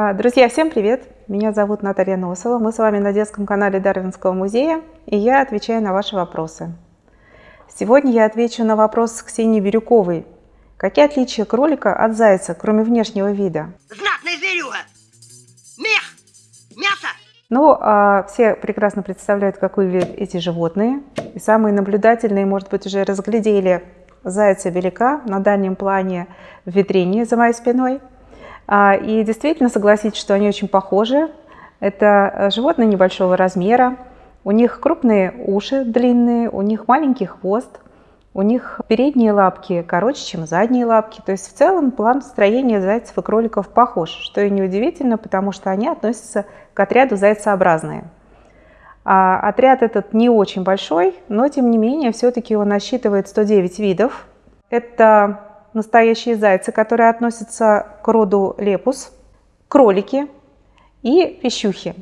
А, друзья, всем привет! Меня зовут Наталья Носова. Мы с вами на детском канале Дарвинского музея, и я отвечаю на ваши вопросы. Сегодня я отвечу на вопрос Ксении Бирюковой. Какие отличия кролика от зайца, кроме внешнего вида? Знатная зверюга! Мех! Мясо! Ну, а, все прекрасно представляют, как выглядят эти животные. И самые наблюдательные, может быть, уже разглядели зайца велика на дальнем плане в витрине за моей спиной – и действительно согласитесь, что они очень похожи. Это э, животные небольшого размера, у них крупные уши длинные, у них маленький хвост, у них передние лапки короче, чем задние лапки. То есть в целом план строения зайцев и кроликов похож, что и неудивительно, потому что они относятся к отряду зайцеобразные. А отряд этот не очень большой, но тем не менее все-таки он насчитывает 109 видов. Это настоящие зайцы, которые относятся к роду лепус, кролики и пищухи.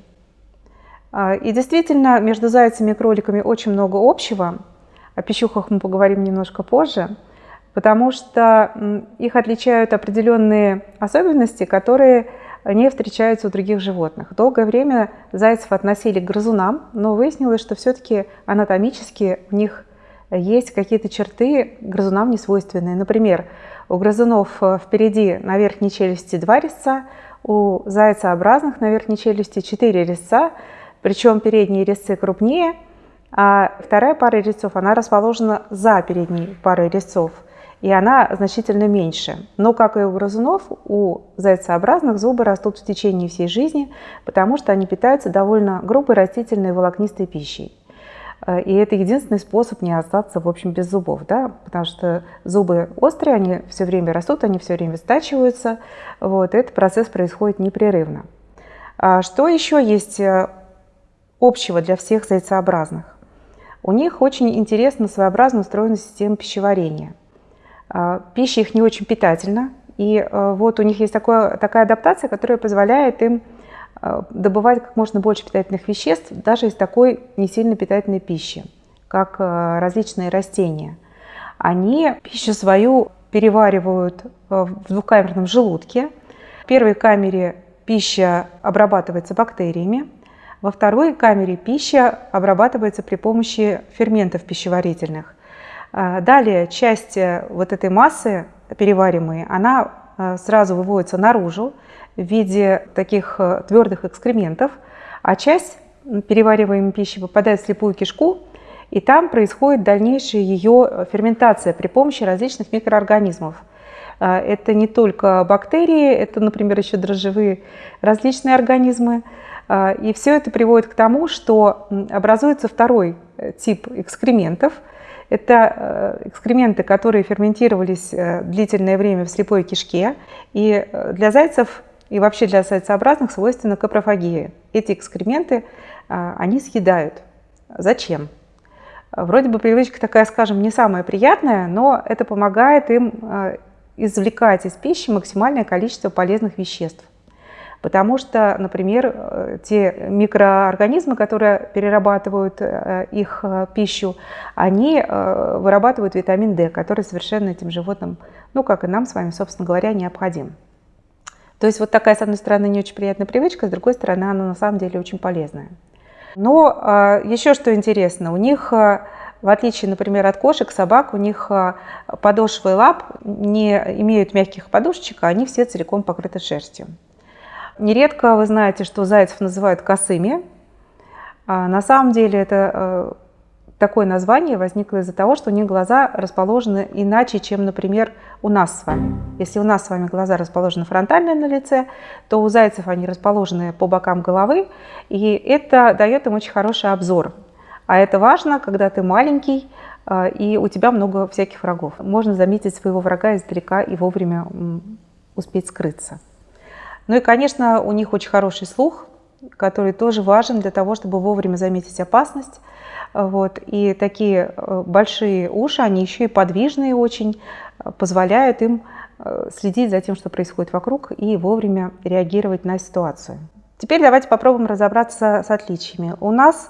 А, и действительно, между зайцами и кроликами очень много общего. О пищухах мы поговорим немножко позже, потому что их отличают определенные особенности, которые не встречаются у других животных. Долгое время зайцев относили к грызунам, но выяснилось, что все-таки анатомически у них есть какие-то черты грызунам несвойственные. Например, у грызунов э, впереди на верхней челюсти два резца, у зайцеобразных на верхней челюсти четыре резца, причем передние резцы крупнее, а вторая пара резцов, она расположена за передней парой резцов, и она значительно меньше. Но, как и у грызунов, у зайцеобразных зубы растут в течение всей жизни, потому что они питаются довольно грубой растительной волокнистой пищей. Э, и это единственный способ не остаться, в общем, без зубов, да, потому что зубы острые, они все время растут, они все время стачиваются, вот, этот процесс происходит непрерывно. А что еще есть э, общего для всех зайцеобразных? У них очень интересно своеобразно устроена система пищеварения. А, пища их не очень питательна, и э, вот у них есть такое, такая адаптация, которая позволяет им добывать как можно больше питательных веществ даже из такой не сильно питательной пищи, как э, различные растения. Они пищу свою переваривают э, в двухкамерном желудке. В первой камере пища обрабатывается бактериями, во второй камере пища обрабатывается при помощи ферментов пищеварительных. Далее часть вот этой массы переваримой, она сразу выводится наружу, в виде таких э, твердых экскрементов, а часть перевариваемой пищи попадает в слепую кишку, и там происходит дальнейшая ее э, ферментация при помощи различных микроорганизмов. Э, это не только бактерии, это, например, еще дрожжевые различные организмы. И все это приводит к тому, что образуется второй тип экскрементов. Это экскременты, которые ферментировались длительное время в слепой кишке. И для зайцев и вообще для зайцеобразных свойственна капрофагия. Эти экскременты а, они съедают. Зачем? Вроде бы привычка такая, скажем, не самая приятная, но это помогает им а, извлекать из пищи максимальное количество полезных веществ. Потому что, например, э, те микроорганизмы, которые перерабатывают э, их э, пищу, они вырабатывают витамин D, который совершенно этим животным, ну как и нам с вами, собственно говоря, необходим. То есть вот такая, с одной стороны, не очень приятная привычка, с другой стороны, она на самом деле очень полезная. Но а, еще что интересно, у них, а, в отличие, например, от кошек, собак, у них а, подошвы лап не имеют мягких подушечек, а они все целиком покрыты шерстью. Нередко вы знаете, что зайцев называют косыми. На самом деле это такое название возникло из-за того, что у них глаза расположены иначе, чем, например, у нас с вами. Если у нас с вами глаза расположены фронтально на лице, то у зайцев они расположены по бокам головы, и это дает им очень хороший обзор. А это важно, когда ты маленький, а, и у тебя много всяких врагов. Можно заметить своего врага издалека и вовремя успеть скрыться. Ну и, конечно, у них очень хороший слух, который тоже важен для того, чтобы вовремя заметить опасность. Вот. И такие э, большие уши, они еще и подвижные очень, э, позволяют им э, следить за тем, что происходит вокруг, и вовремя реагировать на ситуацию. Теперь давайте попробуем разобраться с отличиями. У нас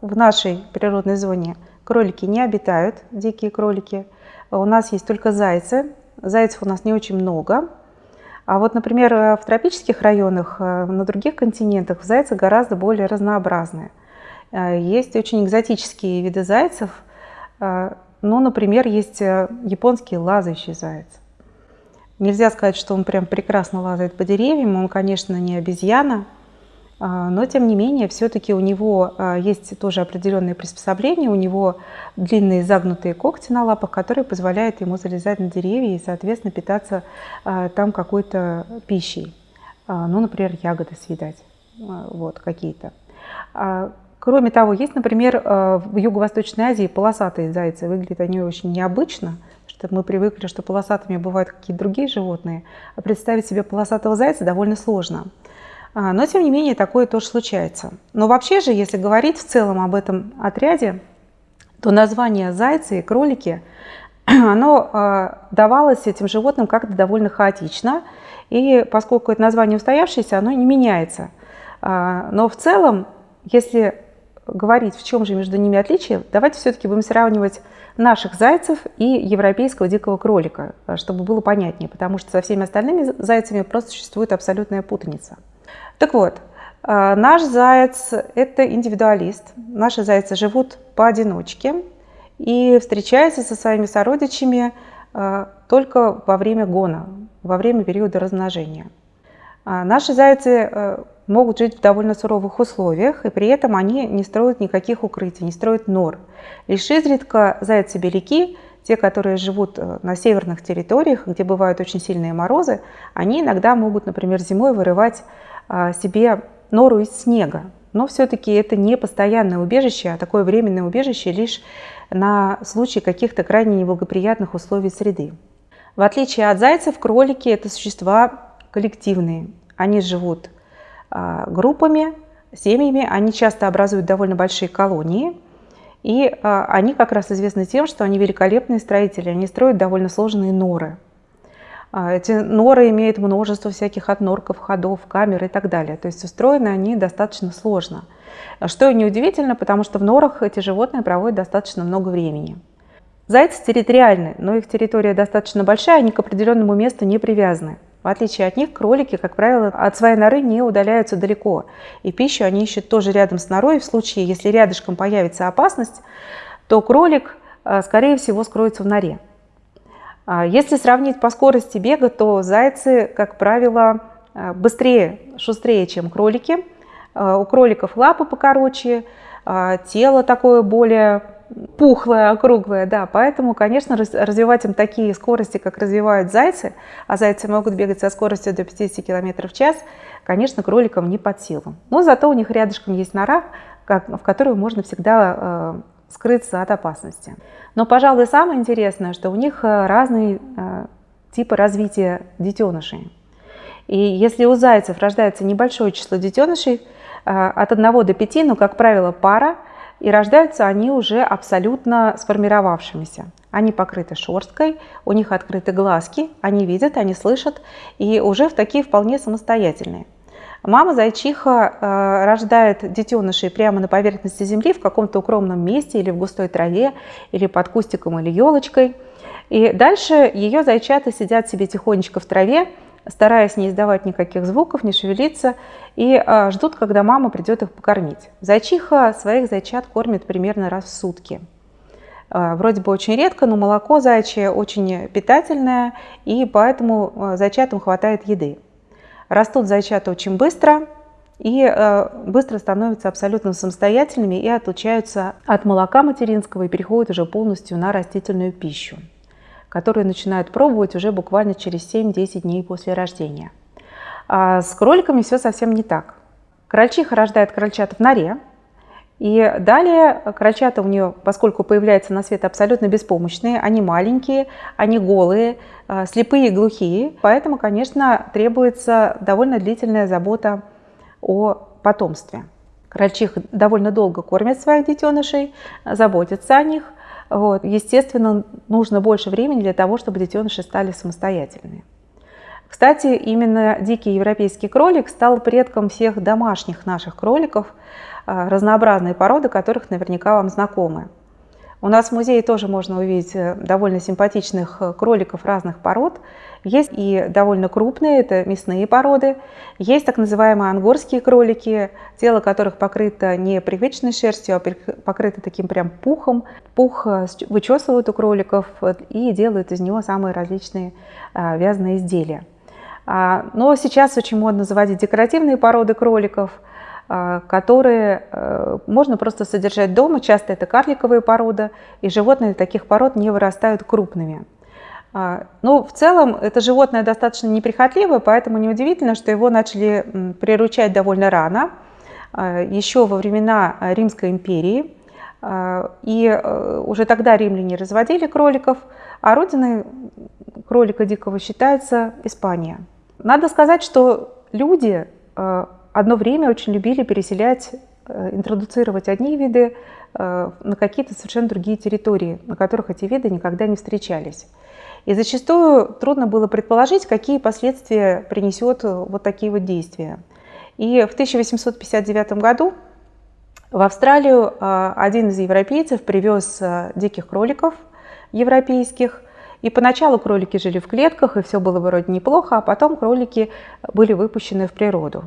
в нашей природной зоне кролики не обитают, дикие кролики. У нас есть только зайцы. Зайцев у нас не очень много. А вот, например, в тропических районах, на других континентах зайцы гораздо более разнообразные. Есть очень экзотические виды зайцев. Ну, например, есть японский лазающий заяц. Нельзя сказать, что он прям прекрасно лазает по деревьям, он, конечно, не обезьяна, но тем не менее все-таки у него а, есть тоже определенные приспособления, у него длинные загнутые когти на лапах, которые позволяют ему залезать на деревья и, соответственно, питаться а, там какой-то пищей, ну, например, ягоды съедать, вот, какие-то. Кроме того, есть, например, в Юго-Восточной Азии полосатые зайцы, выглядят они очень необычно, что мы привыкли, что полосатыми бывают какие-то другие животные, а представить себе полосатого зайца довольно сложно. А, но, тем не менее, такое тоже случается. Но вообще же, если говорить в целом об этом отряде, то название зайцы и кролики, оно а, давалось этим животным как-то довольно хаотично. И поскольку это название устоявшееся, оно не меняется. А, но в целом, если говорить, в чем же между ними отличие, давайте все-таки будем сравнивать наших зайцев и европейского дикого кролика, чтобы было понятнее, потому что со всеми остальными зайцами просто существует абсолютная путаница. Так вот, э, наш заяц – это индивидуалист. Наши зайцы живут поодиночке и встречаются со своими сородичами э, только во время гона, во время периода размножения. А наши зайцы э, могут жить в довольно суровых условиях, и при этом они не строят никаких укрытий, не строят нор. Лишь изредка зайцы-беляки, те, которые живут на северных территориях, где бывают очень сильные морозы, они иногда могут, например, зимой вырывать себе нору из снега. Но все-таки это не постоянное убежище, а такое временное убежище лишь на случай каких-то крайне неблагоприятных условий среды. В отличие от зайцев, кролики – это существа коллективные. Они живут а, группами, семьями, они часто образуют довольно большие колонии. И а, они как раз известны тем, что они великолепные строители, они строят довольно сложные норы – а, эти норы имеют множество всяких отнорков, ходов, камер и так далее. То есть устроены они достаточно сложно. Что неудивительно, потому что в норах эти животные проводят достаточно много времени. Зайцы территориальны, но их территория достаточно большая, они к определенному месту не привязаны. В отличие от них, кролики, как правило, от своей норы не удаляются далеко. И пищу они ищут тоже рядом с норой. В случае, если рядышком появится опасность, то кролик, а, скорее всего, скроется в норе. А если сравнить по скорости бега, то зайцы, как правило, э, быстрее, шустрее, чем кролики. Э, у кроликов лапы покороче, а тело такое более пухлое, округлое, да, поэтому, конечно, развивать им такие скорости, как развивают зайцы, а зайцы могут бегать со скоростью до 50 км в час, конечно, кроликам не под силу. Но зато у них рядышком есть нора, в которую можно всегда скрыться от опасности. Но, пожалуй, самое интересное, что у них э, разные э, типы развития детенышей. И если у зайцев рождается небольшое число детенышей, э, от 1 до 5, ну, как правило, пара, и рождаются они уже абсолютно сформировавшимися. Они покрыты шерсткой, у них открыты глазки, они видят, они слышат, и уже в такие вполне самостоятельные. Мама зайчиха э, рождает детенышей прямо на поверхности земли в каком-то укромном месте или в густой траве, или под кустиком или елочкой. И дальше ее зайчата сидят себе тихонечко в траве, стараясь не издавать никаких звуков, не шевелиться, и э, ждут, когда мама придет их покормить. Зайчиха своих зайчат кормит примерно раз в сутки. Э, вроде бы очень редко, но молоко зайчье очень питательное, и поэтому зайчатам хватает еды. Растут зайчата очень быстро и э, быстро становятся абсолютно самостоятельными и отлучаются от молока материнского и переходят уже полностью на растительную пищу, которую начинают пробовать уже буквально через 7-10 дней после рождения. А с кроликами все совсем не так. Крольчиха рождает крольчат в норе, и далее крольчата у нее, поскольку появляются на свет абсолютно беспомощные, они маленькие, они голые, э, слепые и глухие, поэтому, конечно, требуется довольно длительная забота о потомстве. Крольчих довольно долго кормят своих детенышей, заботятся о них. Вот. Естественно, нужно больше времени для того, чтобы детеныши стали самостоятельными. Кстати, именно дикий европейский кролик стал предком всех домашних наших кроликов – а, разнообразные породы, которых наверняка вам знакомы. У нас в музее тоже можно увидеть э, довольно симпатичных э, кроликов разных пород. Есть и довольно крупные, это мясные породы. Есть так называемые ангорские кролики, тело которых покрыто не привычной шерстью, а покрыто таким прям пухом. Пух э, вычесывают у кроликов и делают из него самые различные вязаные изделия. А, но сейчас очень модно заводить декоративные породы кроликов – а, которые э, можно просто содержать дома. Часто это карликовые породы, и животные таких пород не вырастают крупными. А, но в целом это животное достаточно неприхотливое, поэтому неудивительно, что его начали приручать довольно рано, а, еще во времена Римской империи. И э, уже тогда римляне разводили кроликов, а родиной кролика дикого считается Испания. Надо сказать, что люди э, одно время очень любили переселять, э, интродуцировать одни виды э, на какие-то совершенно другие территории, на которых эти виды никогда не встречались. И зачастую трудно было предположить, какие последствия принесет э, вот такие вот действия. И в 1859 году в Австралию один из европейцев привез диких кроликов европейских, и поначалу кролики жили в клетках, и все было вроде неплохо, а потом кролики были выпущены в природу.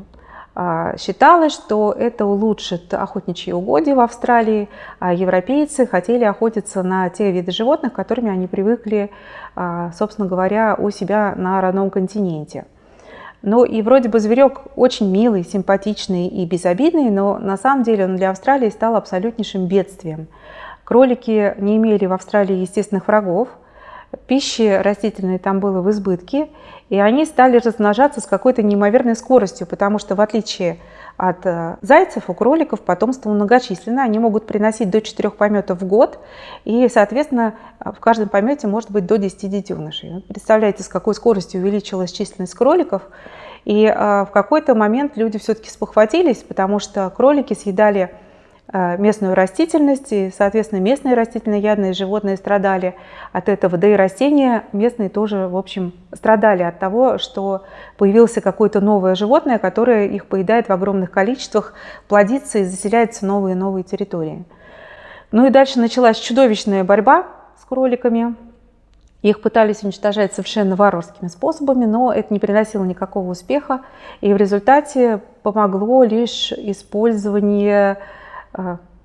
А, считалось, что это улучшит охотничьи угодья в Австралии, а европейцы хотели охотиться на те виды животных, которыми они привыкли, а, собственно говоря, у себя на родном континенте. Ну и вроде бы зверек очень милый, симпатичный и безобидный, но на самом деле он для Австралии стал абсолютнейшим бедствием. Кролики не имели в Австралии естественных врагов, пищи растительной там было в избытке, и они стали размножаться с какой-то неимоверной скоростью, потому что в отличие от э, зайцев, у кроликов потомство многочисленное, они могут приносить до 4 пометов в год, и, соответственно, в каждом помете может быть до 10 детенышей. Представляете, с какой скоростью увеличилась численность кроликов, и э, в какой-то момент люди все-таки спохватились, потому что кролики съедали Э, местную растительность, и, соответственно, местные растительноядные животные страдали от этого, да и растения местные тоже, в общем, страдали от того, что появилось какое-то новое животное, которое их поедает в огромных количествах, плодится и заселяется новые и новые территории. Ну и дальше началась чудовищная борьба с кроликами. Их пытались уничтожать совершенно варварскими способами, но это не приносило никакого успеха, и в результате помогло лишь использование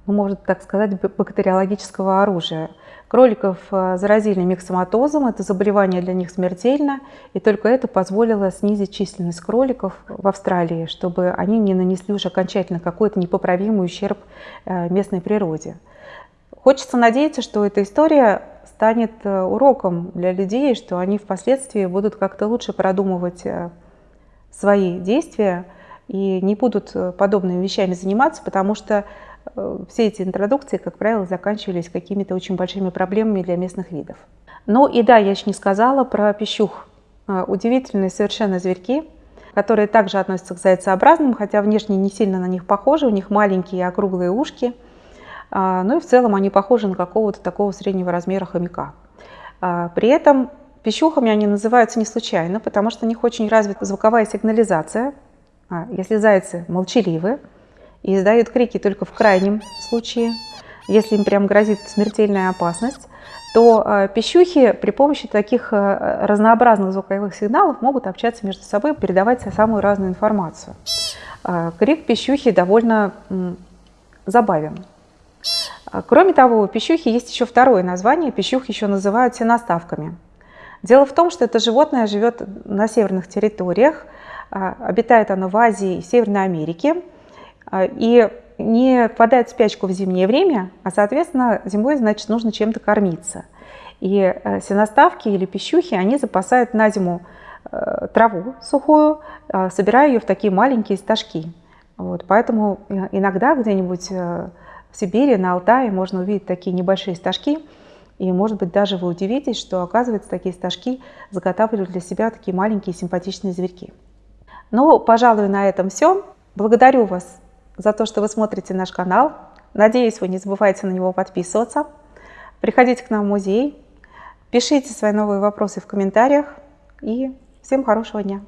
можно так сказать, бактериологического оружия. Кроликов а, заразили миксоматозом, это заболевание для них смертельно, и только это позволило снизить численность кроликов в Австралии, чтобы они не нанесли уже окончательно какой-то непоправимый ущерб а, местной природе. Хочется надеяться, что эта история станет уроком для людей, что они впоследствии будут как-то лучше продумывать свои действия и не будут подобными вещами заниматься, потому что Э, все эти интродукции, как правило, заканчивались какими-то очень большими проблемами для местных видов. Ну и да, я еще не сказала про пищух. Э, удивительные совершенно зверьки, которые также относятся к зайцеобразным, хотя внешне не сильно на них похожи, у них маленькие округлые ушки. Э, ну и в целом они похожи на какого-то такого среднего размера хомяка. При этом пищухами они называются не случайно, потому что у них очень развита звуковая сигнализация. Если зайцы молчаливы, и издают крики только в крайнем случае, если им прям грозит смертельная опасность, то э, пищухи при помощи таких э, разнообразных звуковых сигналов могут общаться между собой, передавать самую разную информацию. Э, крик пищухи довольно забавен. Кроме того, у пищухи есть еще второе название. Пищух еще называют сеноставками. Дело в том, что это животное живет на северных территориях, обитает оно в Азии и Северной Америке, и не впадает в спячку в зимнее время, а, соответственно, зимой, значит, нужно чем-то кормиться. И э, сеноставки или пищухи, они запасают на зиму э, траву сухую, а, собирая ее в такие маленькие стажки. Вот, поэтому э, иногда где-нибудь в Сибири, на Алтае можно увидеть такие небольшие стажки, и, может быть, даже вы удивитесь, что, оказывается, такие стажки заготавливают для себя такие маленькие симпатичные зверьки. Ну, пожалуй, на этом все. Благодарю вас за то, что вы смотрите наш канал. Надеюсь, вы не забывайте на него подписываться. Приходите к нам в музей, пишите свои новые вопросы в комментариях и всем хорошего дня!